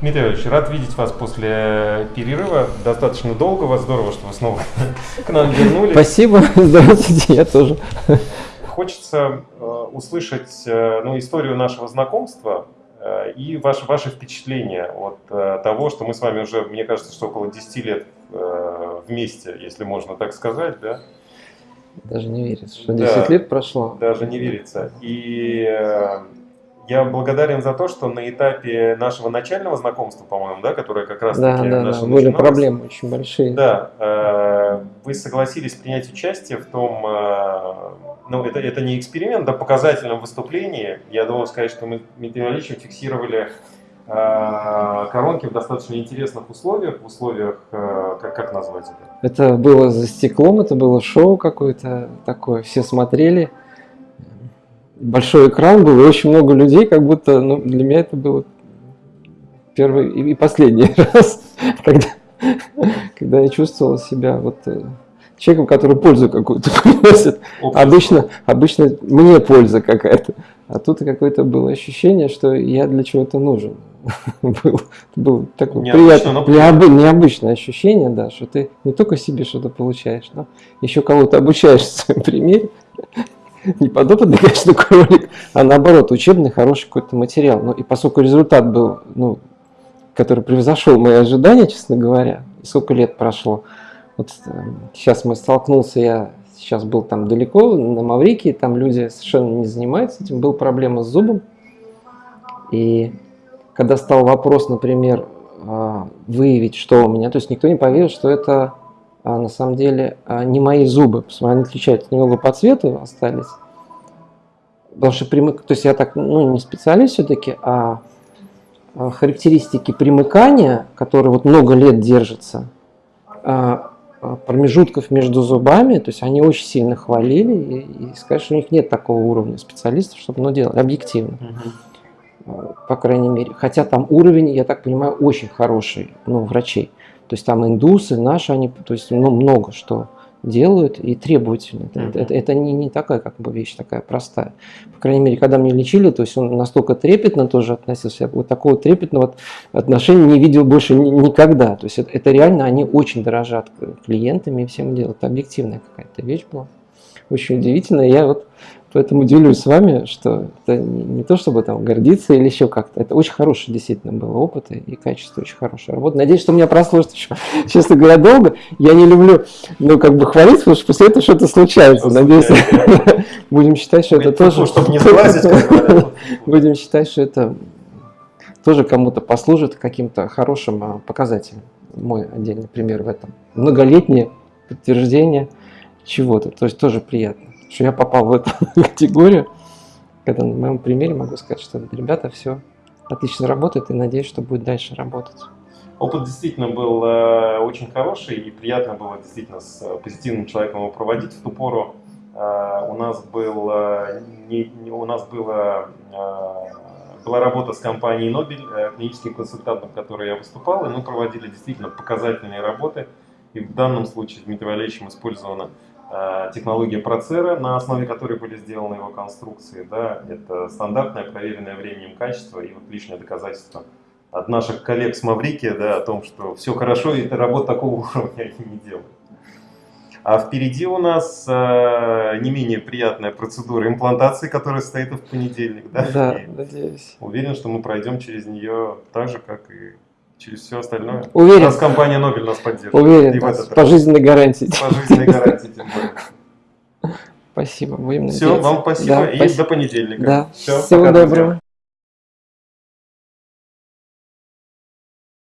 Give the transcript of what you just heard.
Дмитрий Ильич, рад видеть вас после перерыва. Достаточно долгого. Здорово, что вы снова к нам вернулись. Спасибо. Здравствуйте, я тоже. Хочется э, услышать э, ну, историю нашего знакомства э, и ваши, ваши впечатления от э, того, что мы с вами уже, мне кажется, что около 10 лет э, вместе, если можно так сказать, да? Даже не верится, что 10 да, лет прошло. Даже не верится. И э, я благодарен за то, что на этапе нашего начального знакомства, по-моему, да, которое как раз да, таки да, да, были проблемы очень большие. Да, э, вы согласились принять участие в том, э, ну это, это не эксперимент, да, показательном выступлении. Я должен сказать, что мы Дмитрием Ильичем фиксировали э, коронки в достаточно интересных условиях, в условиях, как, как назвать это? Это было за стеклом, это было шоу какое-то такое, все смотрели большой экран был, и очень много людей, как будто, ну, для меня это было первый и последний раз, когда, когда я чувствовал себя вот э, человеком, который пользу какую-то приносит. Обычно, обычно мне польза какая-то. А тут какое-то было ощущение, что я для чего-то нужен. был, был такое приятное, необы, необычное ощущение, да, что ты не только себе что-то получаешь, но еще кого-то обучаешь в своем примере. не подопытный, конечно, кролик, а наоборот, учебный, хороший какой-то материал. Ну и поскольку результат был, ну, который превзошел мои ожидания, честно говоря, сколько лет прошло, вот сейчас мы столкнулся, я сейчас был там далеко, на Маврикии, там люди совершенно не занимаются этим, был проблема с зубом. И когда стал вопрос, например, а, выявить, что у меня, то есть никто не поверил, что это а на самом деле а, не мои зубы, они отличаются немного по цвету остались. Потому что примык... то есть я так, ну, не специалист все-таки, а, а характеристики примыкания, которые вот много лет держатся, а, промежутков между зубами, то есть они очень сильно хвалили и, и сказать, что у них нет такого уровня специалистов, чтобы ну, делать объективно. Угу. По крайней мере. Хотя там уровень, я так понимаю, очень хороший, ну, врачей. То есть там индусы, наши, они, то есть ну, много что делают и требовательны. Это, это, это не, не такая как бы вещь такая простая. По крайней мере, когда мне лечили, то есть он настолько трепетно тоже относился, я вот такого трепетного отношения не видел больше никогда. То есть это, это реально, они очень дорожат клиентами и всем делают. Это объективная какая-то вещь была. Очень удивительно. Я вот Поэтому делюсь с вами, что это не то, чтобы там гордиться или еще как-то. Это очень хороший действительно был опыт и качество очень хорошая работа. Надеюсь, что у меня прослужит еще, честно говоря, долго. Я не люблю, ну, как бы хвалить, потому что после этого что-то случается. Надеюсь, будем считать, что это тоже... Чтобы не сглазить, Будем считать, что это тоже кому-то послужит каким-то хорошим а, показателем. Мой отдельный пример в этом. Многолетнее подтверждение чего-то. То есть тоже приятно что я попал в эту категорию, когда на моем примере могу сказать, что ребята все отлично работает и надеюсь, что будет дальше работать. Опыт действительно был э, очень хороший и приятно было действительно с э, позитивным человеком его проводить. В ту пору э, у нас был э, не, не, у нас было э, была работа с компанией Нобель, э, клиническим консультантом, которой я выступал, и мы проводили действительно показательные работы. И в данном случае с Дмитрием Валерьевичем использована Э, технология Процера, на основе которой были сделаны его конструкции. Да, это стандартное, проверенное временем качество и вот лишнее доказательство от наших коллег с Маврики да, о том, что все хорошо и работа такого уровня они не делают. А впереди у нас э, не менее приятная процедура имплантации, которая стоит в понедельник. Да, да надеюсь. Уверен, что мы пройдем через нее так же, как и через все остальное. Уверен. Нас компания Нобель нас поддерживает. Уверен, и в этот пожизненной гарантией. С пожизненной гарантией, тем более. Спасибо, будем Все, вам спасибо да, и спасибо. до понедельника. Да. Все, Всего пока, доброго. Друзья.